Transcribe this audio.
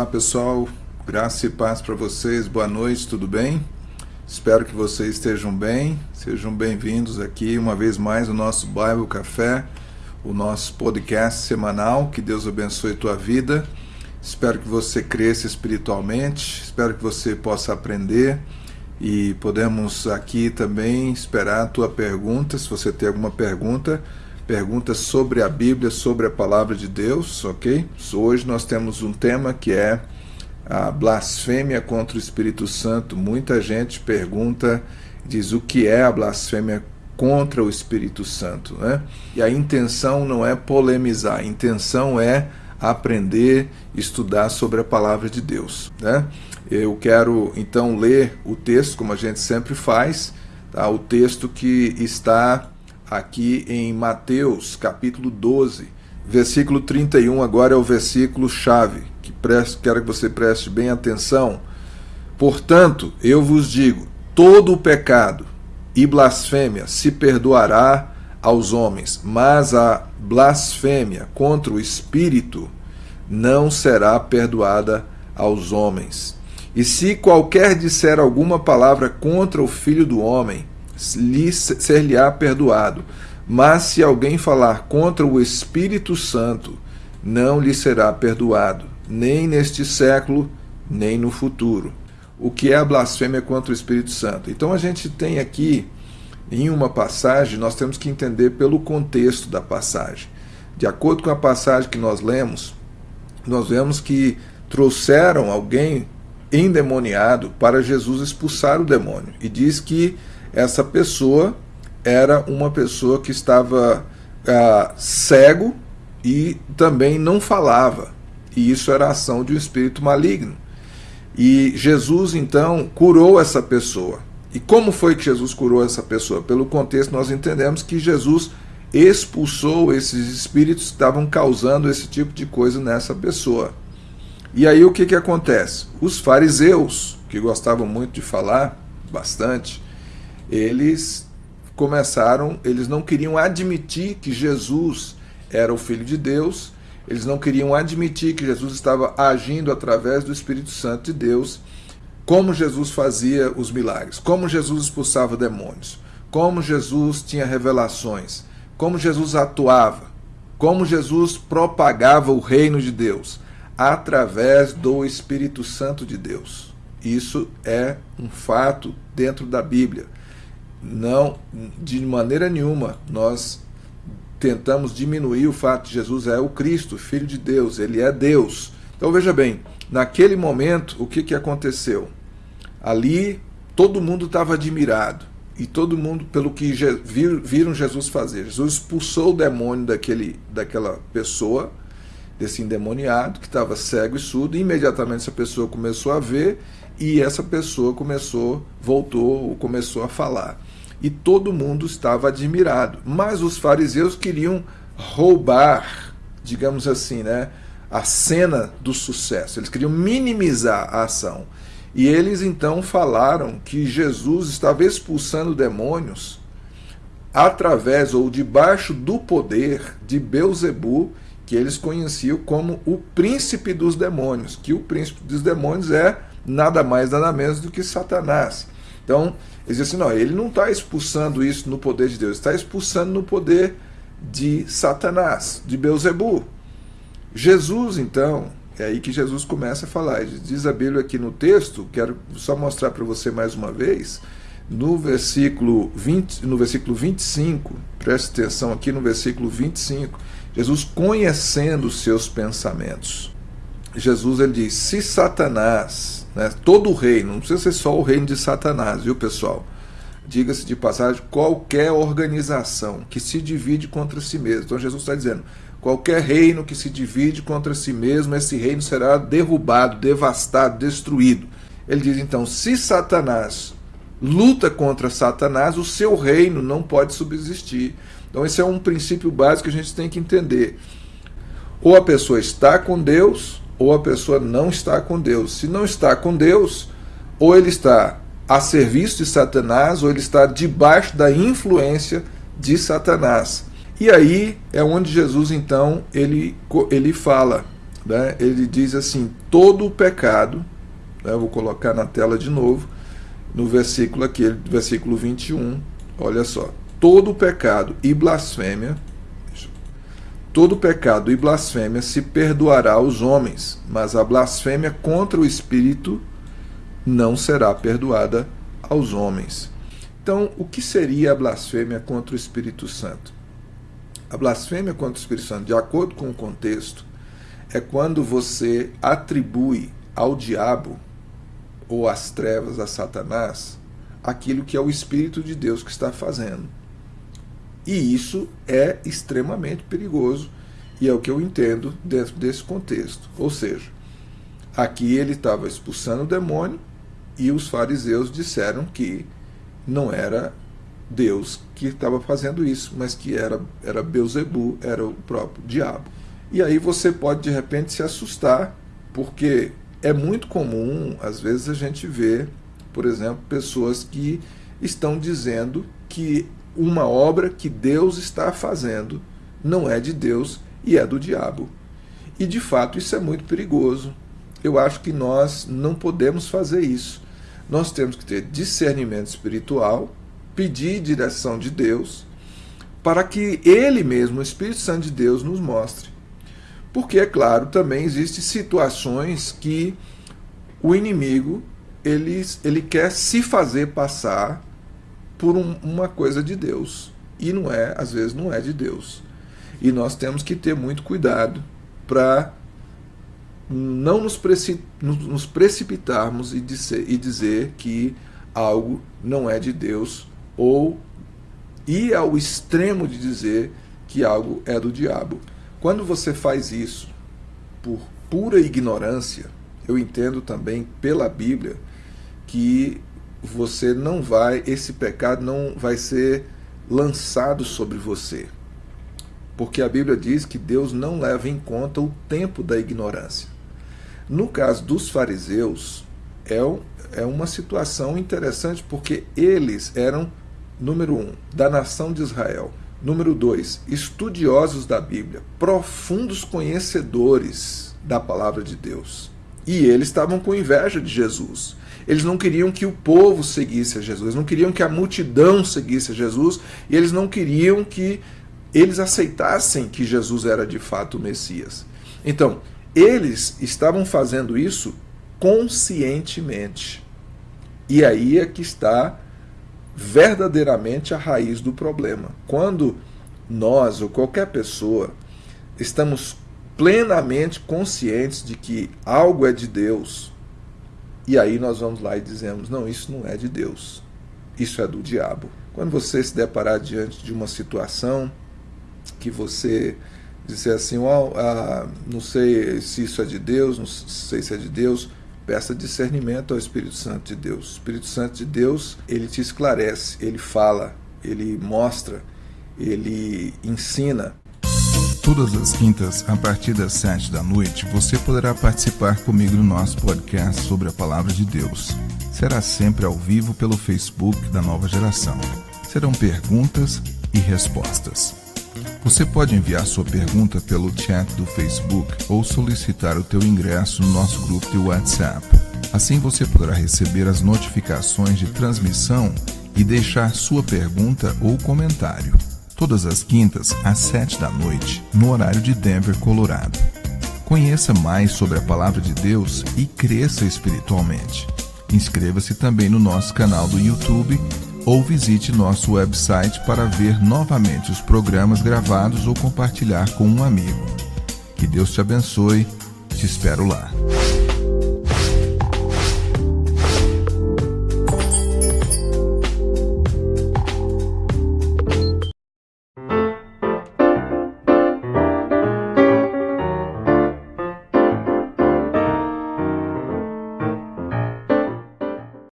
Olá pessoal, graça e paz para vocês, boa noite, tudo bem? Espero que vocês estejam bem, sejam bem-vindos aqui uma vez mais no nosso Bible Café, o nosso podcast semanal, que Deus abençoe tua vida. Espero que você cresça espiritualmente, espero que você possa aprender. E podemos aqui também esperar a tua pergunta, se você tem alguma pergunta, perguntas sobre a Bíblia, sobre a palavra de Deus, ok? Hoje nós temos um tema que é a blasfêmia contra o Espírito Santo. Muita gente pergunta, diz o que é a blasfêmia contra o Espírito Santo, né? E a intenção não é polemizar, a intenção é aprender, estudar sobre a palavra de Deus, né? Eu quero então ler o texto, como a gente sempre faz, tá? o texto que está aqui em Mateus, capítulo 12, versículo 31, agora é o versículo chave, que preste, quero que você preste bem atenção. Portanto, eu vos digo, todo o pecado e blasfêmia se perdoará aos homens, mas a blasfêmia contra o Espírito não será perdoada aos homens. E se qualquer disser alguma palavra contra o Filho do Homem, ser-lhe-á perdoado. Mas se alguém falar contra o Espírito Santo, não lhe será perdoado, nem neste século, nem no futuro. O que é a blasfêmia contra o Espírito Santo? Então a gente tem aqui, em uma passagem, nós temos que entender pelo contexto da passagem. De acordo com a passagem que nós lemos, nós vemos que trouxeram alguém endemoniado para Jesus expulsar o demônio. E diz que essa pessoa era uma pessoa que estava ah, cego e também não falava. E isso era a ação de um espírito maligno. E Jesus então curou essa pessoa. E como foi que Jesus curou essa pessoa? Pelo contexto, nós entendemos que Jesus expulsou esses espíritos que estavam causando esse tipo de coisa nessa pessoa. E aí o que, que acontece? Os fariseus, que gostavam muito de falar, bastante, eles começaram, eles não queriam admitir que Jesus era o Filho de Deus, eles não queriam admitir que Jesus estava agindo através do Espírito Santo de Deus, como Jesus fazia os milagres, como Jesus expulsava demônios, como Jesus tinha revelações, como Jesus atuava, como Jesus propagava o reino de Deus através do Espírito Santo de Deus. Isso é um fato dentro da Bíblia não, de maneira nenhuma, nós tentamos diminuir o fato de Jesus é o Cristo, Filho de Deus, ele é Deus. Então veja bem, naquele momento, o que, que aconteceu? Ali, todo mundo estava admirado, e todo mundo, pelo que viram Jesus fazer. Jesus expulsou o demônio daquele, daquela pessoa, desse endemoniado, que estava cego e surdo, e imediatamente essa pessoa começou a ver, e essa pessoa começou, voltou, começou a falar e todo mundo estava admirado. Mas os fariseus queriam roubar, digamos assim, né, a cena do sucesso. Eles queriam minimizar a ação. E eles então falaram que Jesus estava expulsando demônios através ou debaixo do poder de Beuzebu, que eles conheciam como o príncipe dos demônios, que o príncipe dos demônios é nada mais nada menos do que Satanás. Então, eles dizem assim, não, ele não está expulsando isso no poder de Deus, está expulsando no poder de Satanás, de Beuzebu. Jesus, então, é aí que Jesus começa a falar. Diz a Bíblia aqui no texto, quero só mostrar para você mais uma vez, no versículo, 20, no versículo 25, preste atenção aqui no versículo 25, Jesus conhecendo os seus pensamentos. Jesus ele diz: se Satanás né? Todo o reino, não precisa ser só o reino de Satanás, viu pessoal? Diga-se de passagem, qualquer organização que se divide contra si mesmo. Então Jesus está dizendo, qualquer reino que se divide contra si mesmo, esse reino será derrubado, devastado, destruído. Ele diz então, se Satanás luta contra Satanás, o seu reino não pode subsistir. Então esse é um princípio básico que a gente tem que entender. Ou a pessoa está com Deus, ou a pessoa não está com Deus. Se não está com Deus, ou ele está a serviço de Satanás, ou ele está debaixo da influência de Satanás. E aí é onde Jesus então ele, ele fala né, ele diz assim: todo o pecado, né, vou colocar na tela de novo, no versículo aqui, versículo 21, olha só: todo o pecado e blasfêmia, todo pecado e blasfêmia se perdoará aos homens, mas a blasfêmia contra o Espírito não será perdoada aos homens. Então, o que seria a blasfêmia contra o Espírito Santo? A blasfêmia contra o Espírito Santo, de acordo com o contexto, é quando você atribui ao diabo ou às trevas, a Satanás, aquilo que é o Espírito de Deus que está fazendo. E isso é extremamente perigoso e é o que eu entendo dentro desse contexto. Ou seja, aqui ele estava expulsando o demônio e os fariseus disseram que não era Deus que estava fazendo isso, mas que era, era Beuzebu, era o próprio diabo. E aí você pode de repente se assustar, porque é muito comum, às vezes, a gente ver, por exemplo, pessoas que estão dizendo que uma obra que Deus está fazendo não é de Deus e é do diabo. E de fato isso é muito perigoso. Eu acho que nós não podemos fazer isso. Nós temos que ter discernimento espiritual, pedir direção de Deus, para que Ele mesmo, o Espírito Santo de Deus, nos mostre. Porque, é claro, também existem situações que o inimigo ele, ele quer se fazer passar por um, uma coisa de Deus. E não é, às vezes não é de Deus. E nós temos que ter muito cuidado para não nos, preci, nos precipitarmos e dizer, e dizer que algo não é de Deus ou ir ao extremo de dizer que algo é do diabo. Quando você faz isso por pura ignorância, eu entendo também pela Bíblia que você não vai, esse pecado não vai ser lançado sobre você. Porque a Bíblia diz que Deus não leva em conta o tempo da ignorância. No caso dos fariseus, é, é uma situação interessante porque eles eram, número um, da nação de Israel. Número dois, estudiosos da Bíblia, profundos conhecedores da palavra de Deus. E eles estavam com inveja de Jesus. Eles não queriam que o povo seguisse a Jesus, não queriam que a multidão seguisse a Jesus, e eles não queriam que eles aceitassem que Jesus era de fato o Messias. Então, eles estavam fazendo isso conscientemente. E aí é que está verdadeiramente a raiz do problema. Quando nós ou qualquer pessoa estamos plenamente conscientes de que algo é de Deus, e aí nós vamos lá e dizemos: não, isso não é de Deus, isso é do diabo. Quando você se deparar diante de uma situação que você disser assim, oh, ah, não sei se isso é de Deus, não sei se é de Deus, peça discernimento ao Espírito Santo de Deus. O Espírito Santo de Deus, ele te esclarece, ele fala, ele mostra, ele ensina. Todas as quintas, a partir das sete da noite, você poderá participar comigo no nosso podcast sobre a Palavra de Deus. Será sempre ao vivo pelo Facebook da Nova Geração. Serão perguntas e respostas. Você pode enviar sua pergunta pelo chat do Facebook ou solicitar o teu ingresso no nosso grupo de WhatsApp. Assim você poderá receber as notificações de transmissão e deixar sua pergunta ou comentário. Todas as quintas, às 7 da noite, no horário de Denver, Colorado. Conheça mais sobre a Palavra de Deus e cresça espiritualmente. Inscreva-se também no nosso canal do YouTube ou visite nosso website para ver novamente os programas gravados ou compartilhar com um amigo. Que Deus te abençoe. Te espero lá.